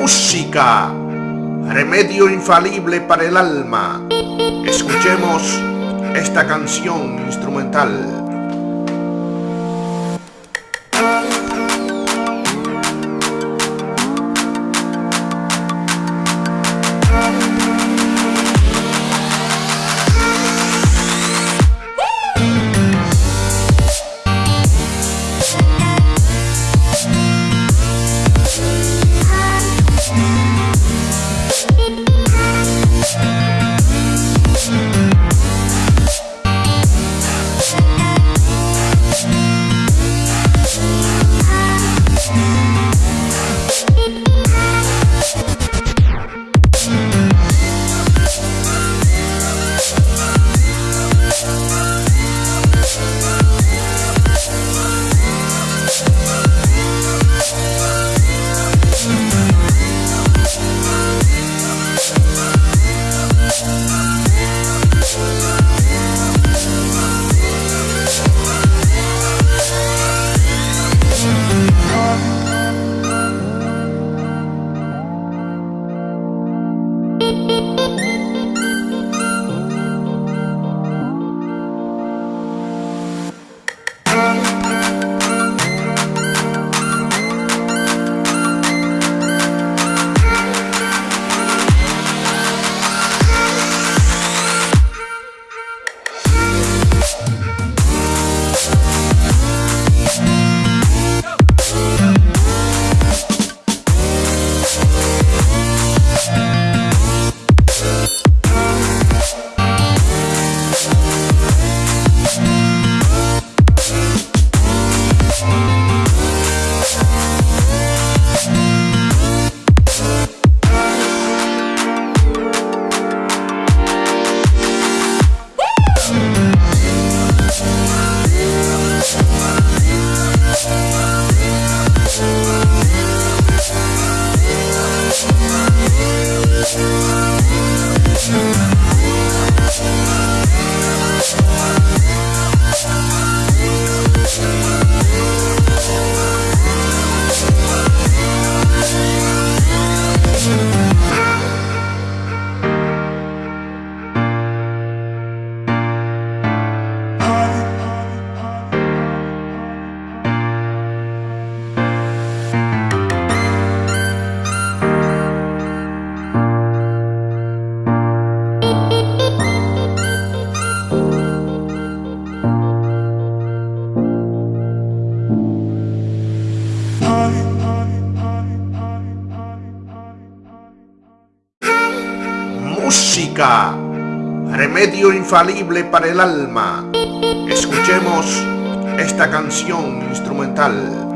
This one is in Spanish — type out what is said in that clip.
Música, remedio infalible para el alma. Escuchemos esta canción instrumental. Thank Música, remedio infalible para el alma. Escuchemos esta canción instrumental.